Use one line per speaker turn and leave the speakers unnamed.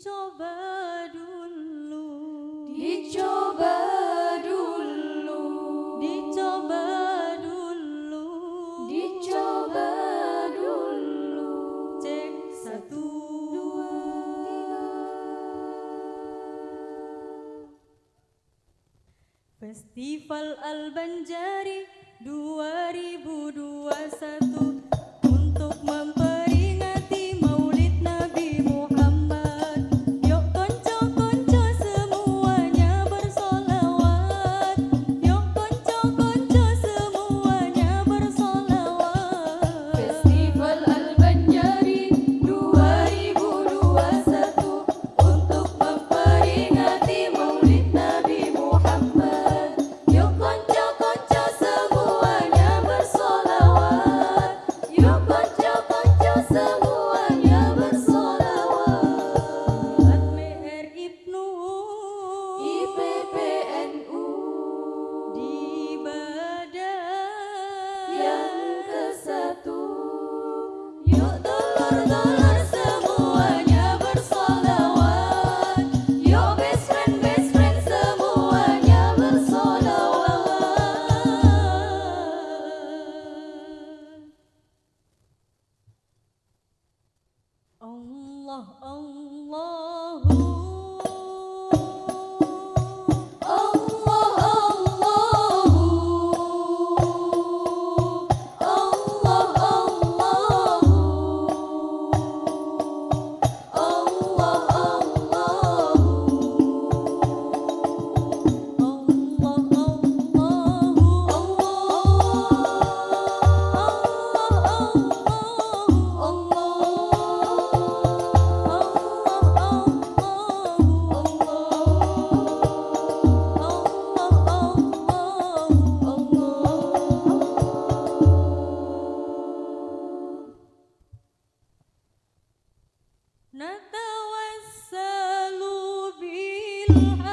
dicoba dulu.
Dicoba dulu.
Dicoba dulu.
Dicoba dulu.
Cek satu
dua tiga.
Festival
Al Banjari 2021 untuk
mem you.